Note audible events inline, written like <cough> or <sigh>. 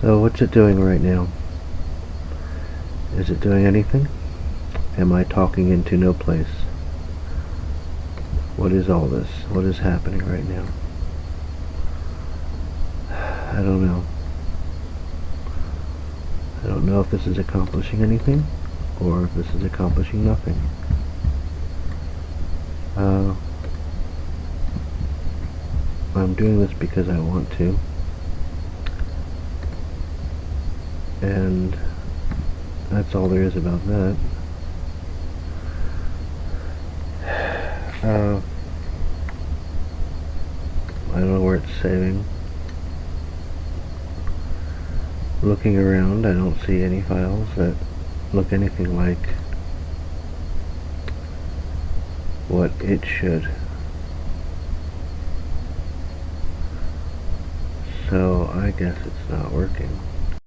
So what's it doing right now? Is it doing anything? Am I talking into no place? What is all this? What is happening right now? <sighs> I don't know. I don't know if this is accomplishing anything or if this is accomplishing nothing. Uh, I'm doing this because I want to. And that's all there is about that. Uh, I don't know where it's saving. Looking around, I don't see any files that look anything like what it should. So I guess it's not working.